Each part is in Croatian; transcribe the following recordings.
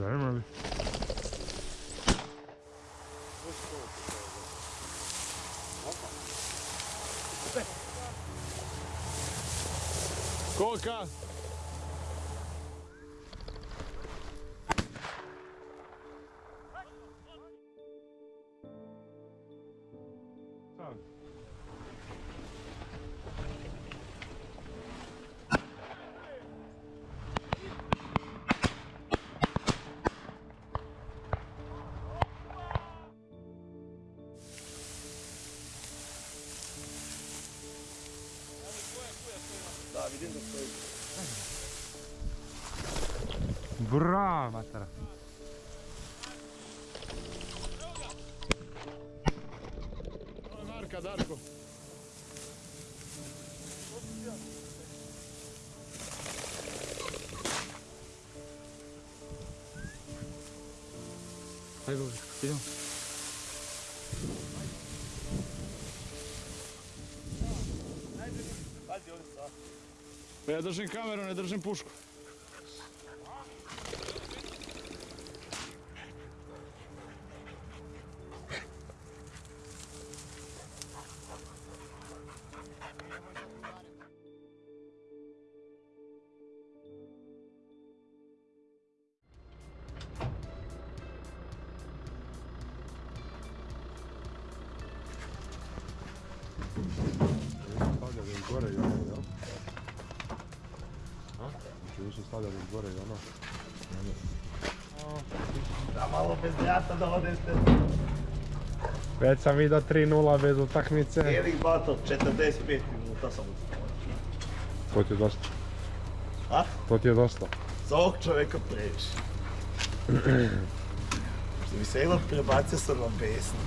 Dajmo li? Kolika? Ajde, idemo. Pa ja držim kameru, ne držim pušku. Već sam vidio 3-0 bez utakmice. Erik Bato, 45 minuta sam ustao. To ti je dosta. A? To ti je dosta. Za ovog čovjeka previše. Što bi se jednom prebacio sam na besni.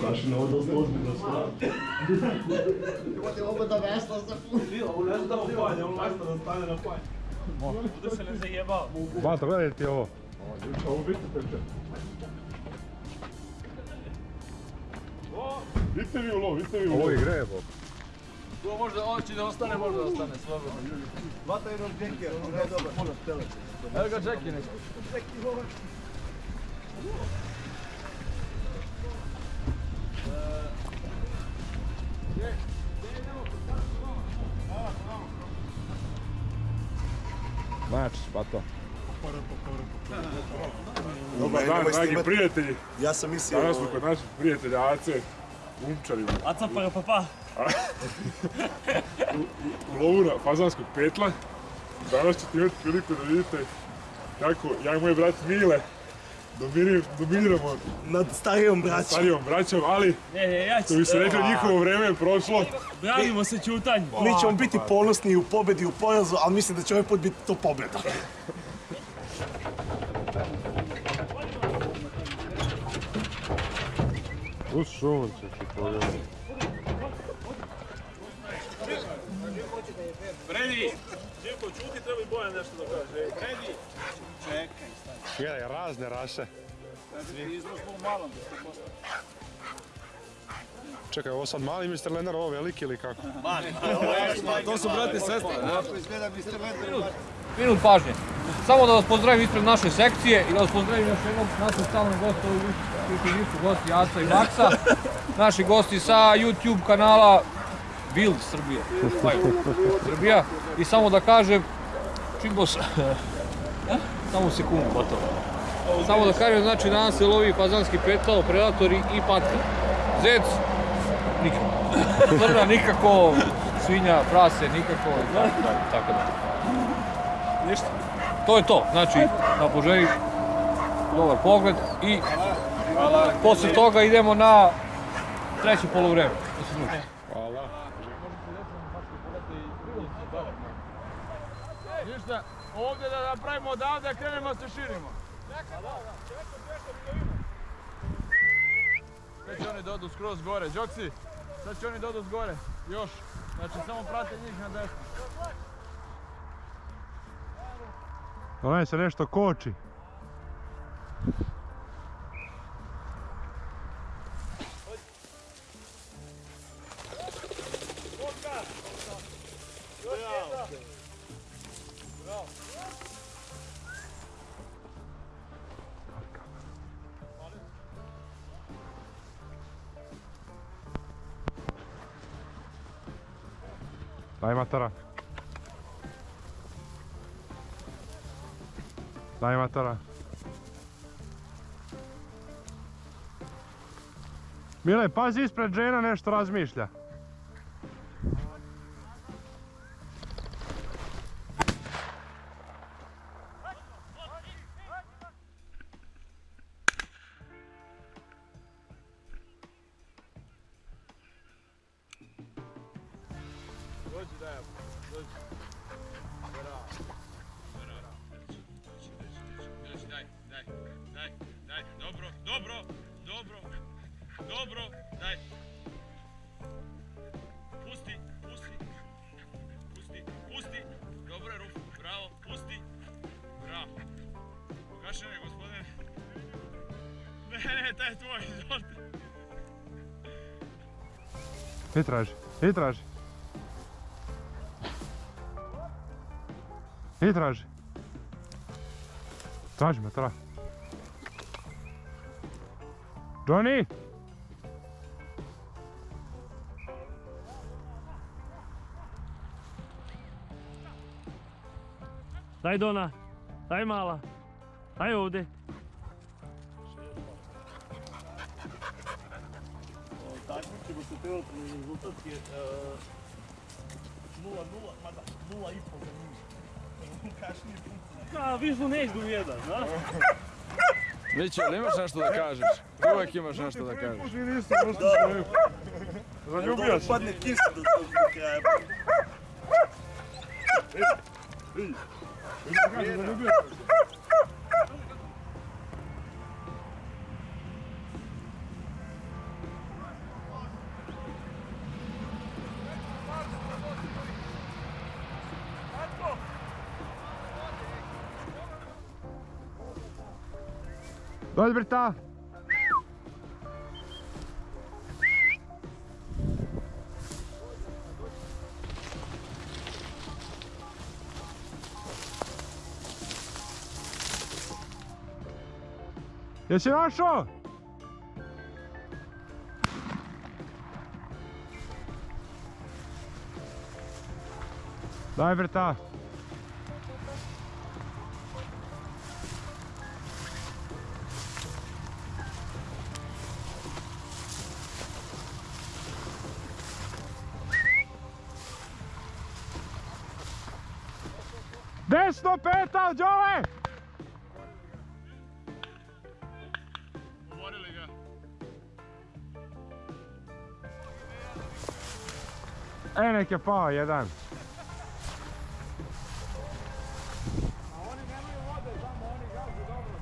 Kaši ovo dosta ozbiljno stvar. Imate opet da vesla za Bato, gledaj ti ovo. Ovo peče. Vidite vi u lov, vidite vi u lov. Ovo je grebo. To možda oći da ostane, možda ostane, slobodno. Vata jednog džekija, on je dobar, puno stele. Evo ga Jackie nešto. Mač, Bato. Dobar Dan, dragi prijatelji. Ja sam mislio... Danas smo kod naših prijatelja Ace, umčarima. Aca para papá. u lovu na fazanskog petla. Danas ćete imati priliku da vidite kako ja i moj brat Mile dominiramo Nad starijom braćom. starijom braćom, ali Ne, ne, ja što bi se rekli njihovo vreme je prošlo. Branimo se čutanj. Mi ćemo biti ponosni u pobedi i u porazu, ali mislim da će ovaj put biti to pobjeda. Uz sunce ti pogledaj. Fredi! Živko, čuti, treba i Bojan nešto da kaže. Fredi! Gledaj, razne rase. Izraz smo u malom, da ste. Čekaj, ovo sad mali Mr. Lenar, ovo veliki ili kako? To su brati i sestre, da? minut pažnje. Samo da vas pozdravim ispred naše sekcije i da vas pozdravim još jednom naše stalne goste ovi koji nisu gosti Aca i Maksa. Naši gosti sa YouTube kanala Build Srbije. Srbija. I samo da kažem, Čimbos, samo sekundu, gotovo. Samo da kažem, znači danas se lovi fazanski petao, predatori i patka. Zec, nikako. Crna nikako, svinja, prase nikako, tako dalje, tako da. Ništa. To je to, znači, da poželim dobar pogled i posle toga idemo na treće polovreme. Da se druži. Hvala. Ništa, ovdje da napravimo odavde, krenemo se širimo. Sad će oni da odu skroz gore, Đoksi, sad će oni da odu s gore, još. Znači, samo prate njih na desno. Onaj se nešto koči. Daj matara. Daj matara. Mile, pazi ispred žena nešto razmišlja. Dobro, daj. Pusti, pusti, pusti, pusti, dobro ruku, bravo, pusti, bravo. Gašene, gospodine. Ne, ne, taj je tvoj, izvolite. I traži, i traži. I traži. Traži me, traži. Johnny! Daj Dona, daj mala, daj ovdje. Takmičimo se trenutno rezultat je 0-0, mada 0,5 za njim. Kašnije punkte. A, vižu ne idu jedan, imaš nešto da kažeš? Uvijek imaš nešto da kažeš. Možda i nisam, možda se Zaljubio se. Padne kiša do, do kraja. Zaljubio se. Dođi Brita! Jesi našao? Daj Brita! Desno peta, Đole! Umorili nek je pao jedan. A oni nemaju vode, oni dobro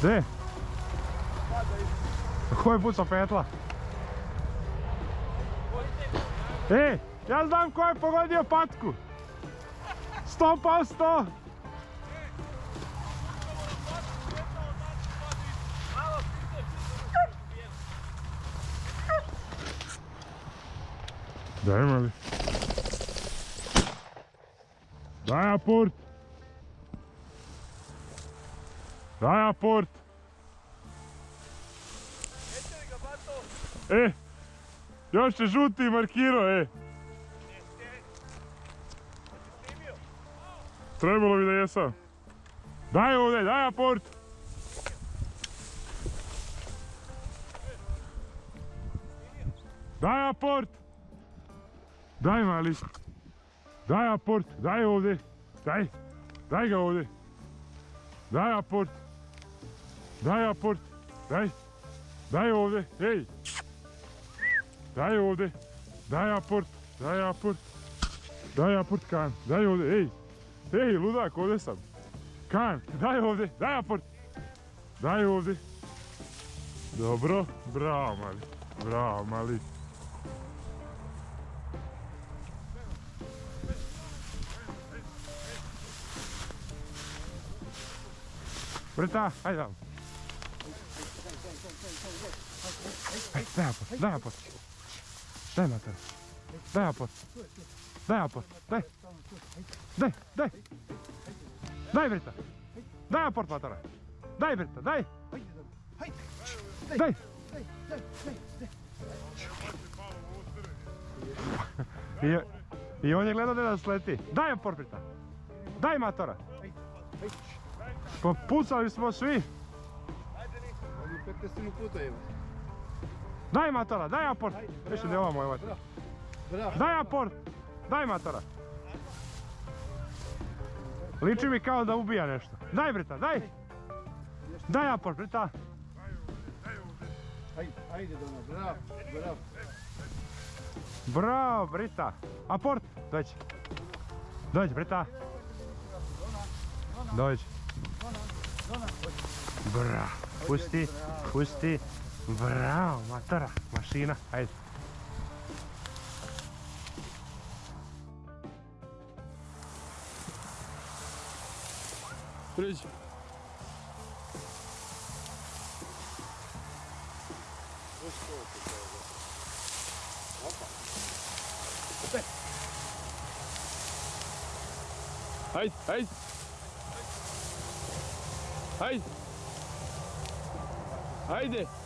gdje? Ko je pucao petla? E, ja znam ko je pogodio patku. Sto posto. Daj mali. Daj aport. Daj aport. E, još je žuti markirao, e. Trebalo bi da jesam. Daj ovdje, daj aport. Daj aport. Daj mali. Daj aport, daj ovdje. Daj, daj ga ovdje. Daj aport. Daj aport, daj. Daj ovdje, ej. Daj ovdje. Daj aport, daj aport. Daj aport kan, daj ovdje, ej. Ej, ludak, ovdje sam. Kan, daj ovdje, daj aport. Daj ovdje. Dobro, bravo mali. Bravo mali. Brita, hajde vam. Aj, daj aport, daj aport. Daj mater. Daj aport. Daj aport, daj. Daj, daj. Daj Brita. Daj aport matera. Daj Brita, daj. Daj. I, on je gledao da nas leti. Daj aport Brita. Daj matora. Pa pucali smo svi. Daj matora, daj aport. Više ne ovo moj mater. Daj aport. Daj matora. Liči mi kao da ubija nešto. Daj Brita, daj. Daj aport Brita. Ajde Dona, bravo, bravo. Bravo Brita. Aport. Dođi. Dođi Brita. Dođi. Bravo. Pusti, pusti. Bravo, matora, mašina, ajde. Priđi. Hajde, hajde. Hajde. Hajde.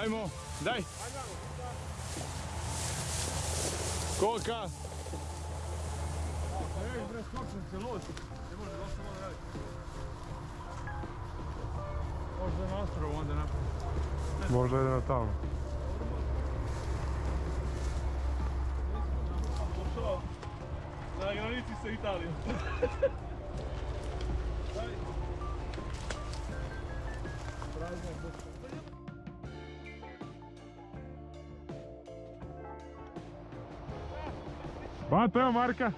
Hajmo, daj. Koka. Možda na ostrovu onda napravi. Možda jedino tamo. Na granici sa Italijom. Bato, evo Marka.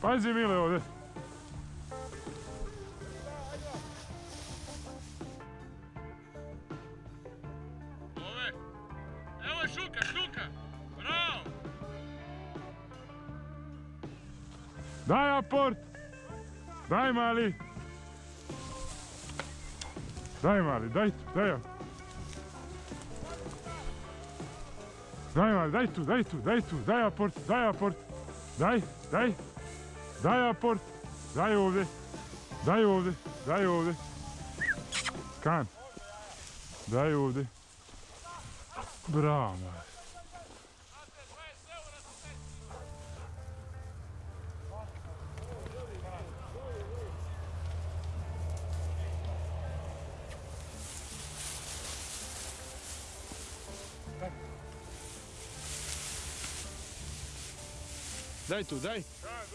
Pazi Mile ovdje. Ove. Evo je šuka, šuka. Bravo. Daj aport. Daj mali. Daj mali, daj tu, daj. Daj mali, daj tu, daj tu, daj tu, daj aport, daj aport. Daj, daj. Daj aport. Daj ovdje. Daj ovdje, daj ovdje. Kan. Daj ovdje. Bravo. Daj tu, daj.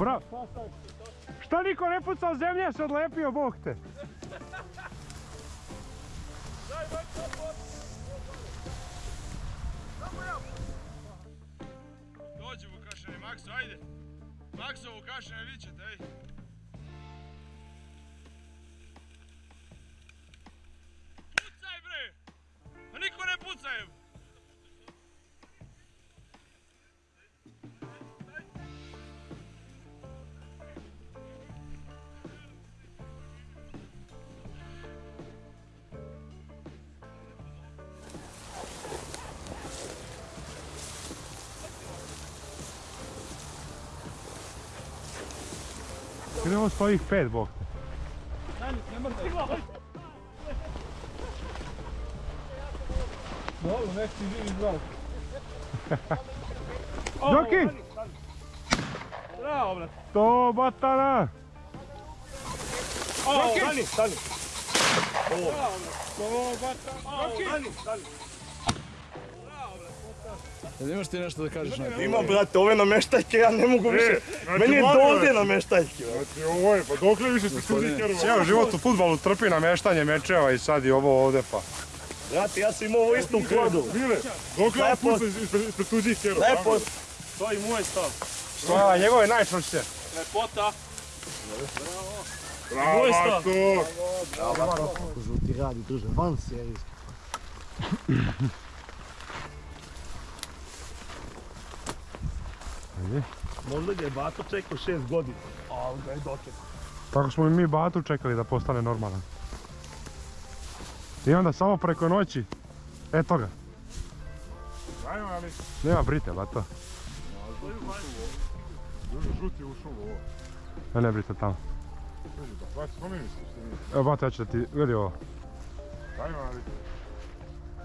Bra... Šta niko ne pucao, zemlje se odlepio, bog te. Idemo svojih pet, bog te. Dobro, nek ti živi zdrav. Joki! Bravo, brate. To batana! O, stani, stani. To bata. Stani, stani. Jel imaš ti nešto da kažeš na to? Ima, brate, ove nameštaljke, ja ne mogu više. znači, Meni je nameštaljke. brate. Znači ovo je, pa dokle više ste studi Cijel život u futbalu trpi nameštanje mečeva i sad i ovo ovde pa. Brate, ja sam imao ovo isto u klodu. Bile, dokle Lepo. on puca ispred, tuđih kerova? Lepo, to je moj stav. A, njegove najčvršće. Lepota. Bravo, Moj stav. Marko! Žuti radi, druže, van serijski. Možda ga je Bato čekao šest godina. Ali ga je dočekao. Tako smo i mi Batu čekali da postane normalan. I onda samo preko noći, eto ga. Ajmo, ali... Nema brite, Bato. Žuti ušao u ovo. Ne, ne brite tamo. Nije. Evo, Bato, ja ću da ti, vidi ovo. Ajmo, ali...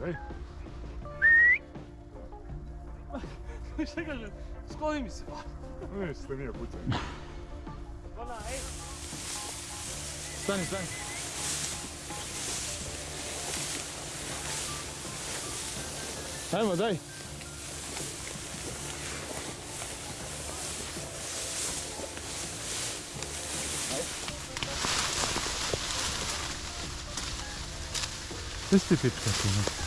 Ej, Šta kažem? Skloni mi se. ne, ste nije pucaj. Stani, stani. Ajmo, daj. Gdje si ti pička tu? ne? Da,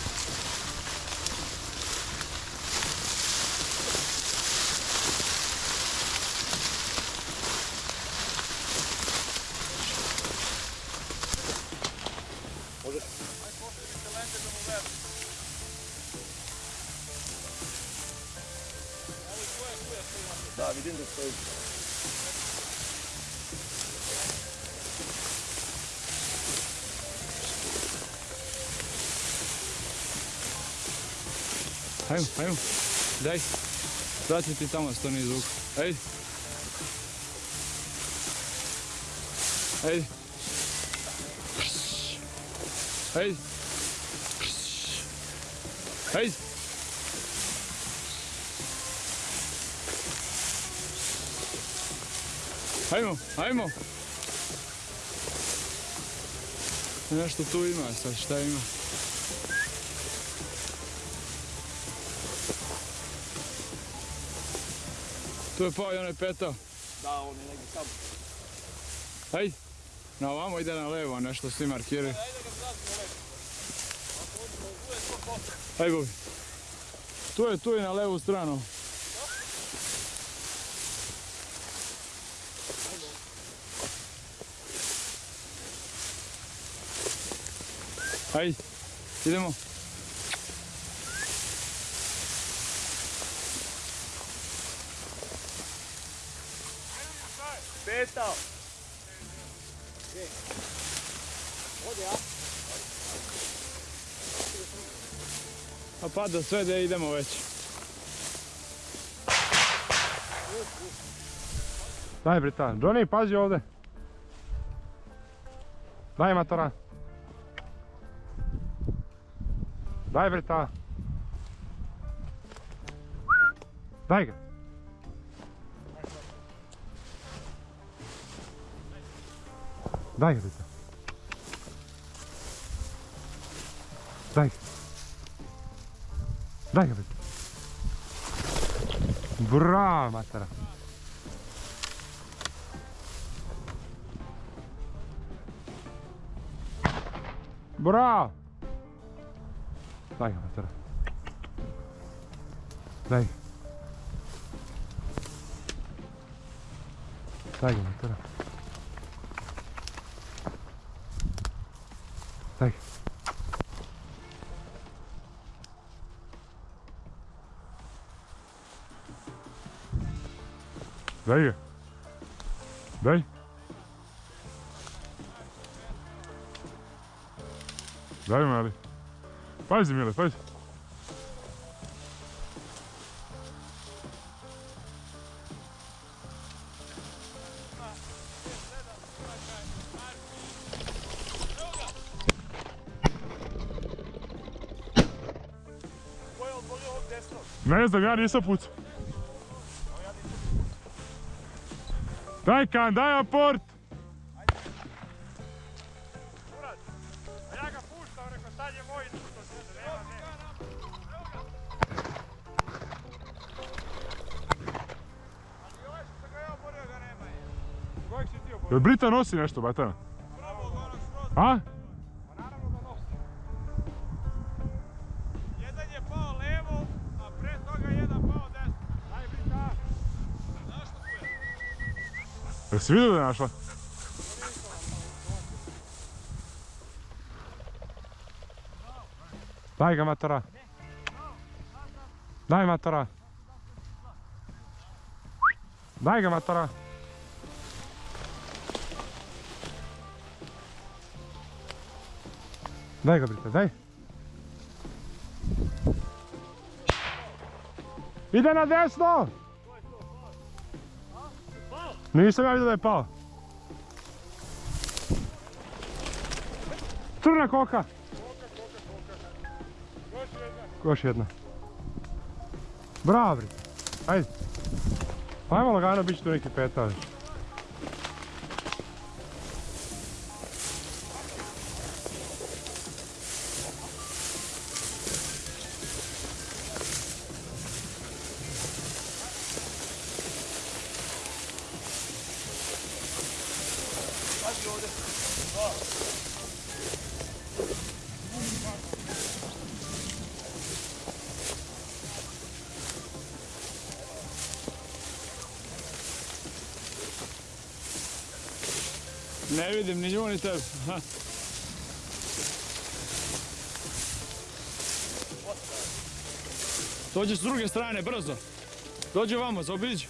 Ajmo, ajmo. Daj. Vrati ti tamo stani zvuk. Ajde. Ajde. Ajde. Ajde. Ajmo, ajmo. Nešto tu ima Tu je pao i onaj petao. Da, on je negdje tamo. Ajde. Na ovamo ide na levo, nešto svi markiraju. Ajde Bobi. Tu je, tu je na levu stranu. Ajde, idemo. Petao. A pada sve da idemo već. Daj Brita. Johnny, pazi ovdje. Daj matora. Daj Brita. Daj ga. Daj ga Brita. Daj ga. Daj ga Brita. Bravo matora. Bravo! Daj ga, Daj. Daj ga. Daj. Daj mali. Pazi Mile, pazi. Znam, ja nisam pucao. Daj kan, daj aport! Murat. A ja ga puštam, rekao Свидетеля нашла. Дай ga matara. Daj matara. Daj ga matara. Daj ga brita, daj. Ide na desno! Nisam ja vidio da je pao. Crna koka. Još jedna. Bravo, bre. Ajde. Ajmo lagano, bit će tu neki peta. Vidim ni. Ha. Dođi s druge strane, brzo. Dođi vamo, zaobiđi.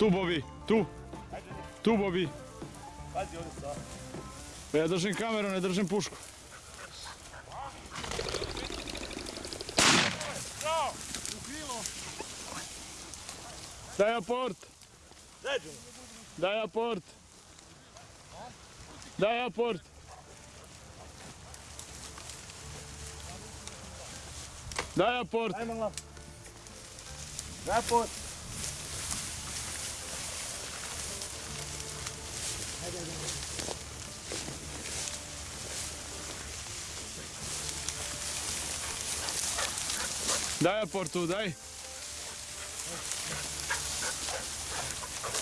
Tu, Bobi, tu. Tu, Bobi. Pazi ovdje Ja držim kameru, ne držim pušku. Daj aport. Daj aport. Daj aport. Daj aport. Ajmo la. Daj aportu, daj.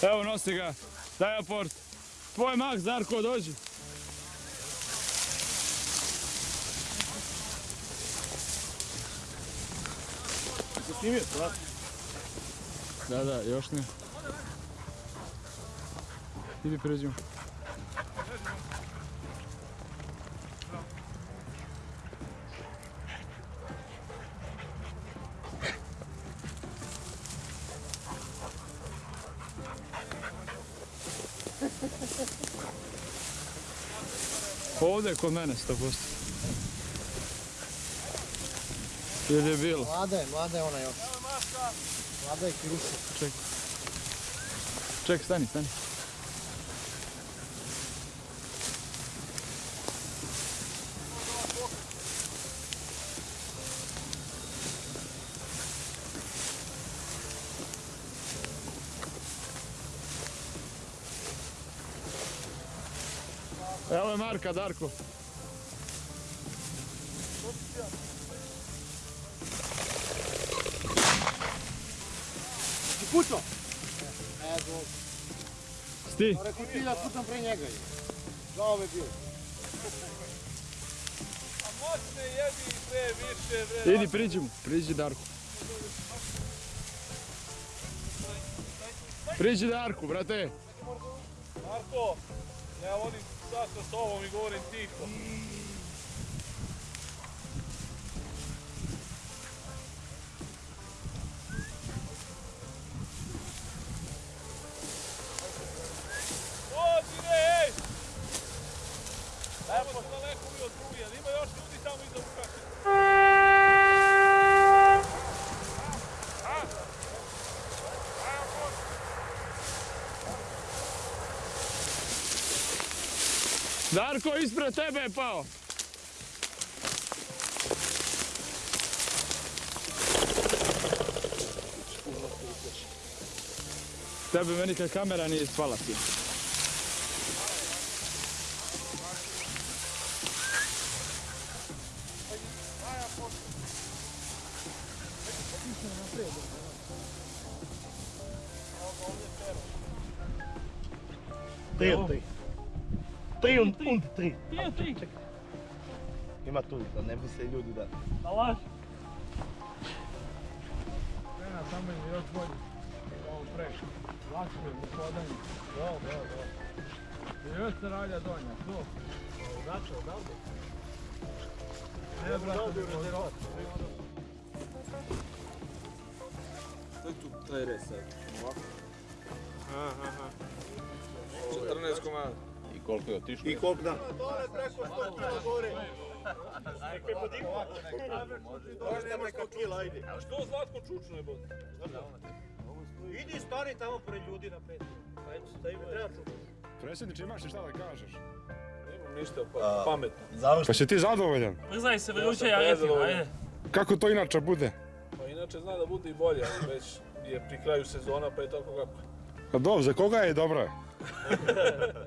Evo nosi ga. Daj aport. Tvoj mak, Zarko, dođi. Snimio, da? Da, da, još ne. Idi pređimo. Ovdje kod mene 100%. Ili je bilo? Mlada je, mlada je ona još. Mlada je kiruša. Ček, stani, stani. Evo je Marka, Darko. Ti pucao? Ne znam. Sti. Rekao ti da pucam pre njega. je. Žao me bio. Moćne jebi bre, više bre. Idi, priđi mu. Priđi Darku. Priđi Darku, brate. Marko, ja volim sad sa sobom i govorim tiho. Dođi re, ej! Evo smo daleko mi od struje, ali ima još ljudi tamo iza Vukašića. Darko, ispred tebe je pao. Tebe meni kad kamera nije spala ti. Tri od tri. Tri und, und tri. Ima tu, da ne misle ljudi da... Alaš. Krena samo je još bolje. Ovo preš. Lakše je u hodanju. Do, do, do. I još se ralja donja, to. Znači, odavde. Ne, brate, To je tu, taj res sad. Ovako. 14 komada. I koliko je otišlo? I koliko da? Dole preko 100 kila gore. Nekaj podignu. Dole nema kao kila, ajde. A što Zlatko čučno je bod? Idi stari tamo pored ljudi na pet. Ajde, stavimo, treba čuti. Predsjedniče, imaš li šta da kažeš? Nemam ništa, pa pametno. Pa si ti zadovoljan? Brzaj se, vruće Ja prezadovoljan. ajde. Kako to inače bude? Pa inače zna da bude i bolje, ali već je pri kraju sezona, pa je tako kako. Pa dobro, za koga je dobra?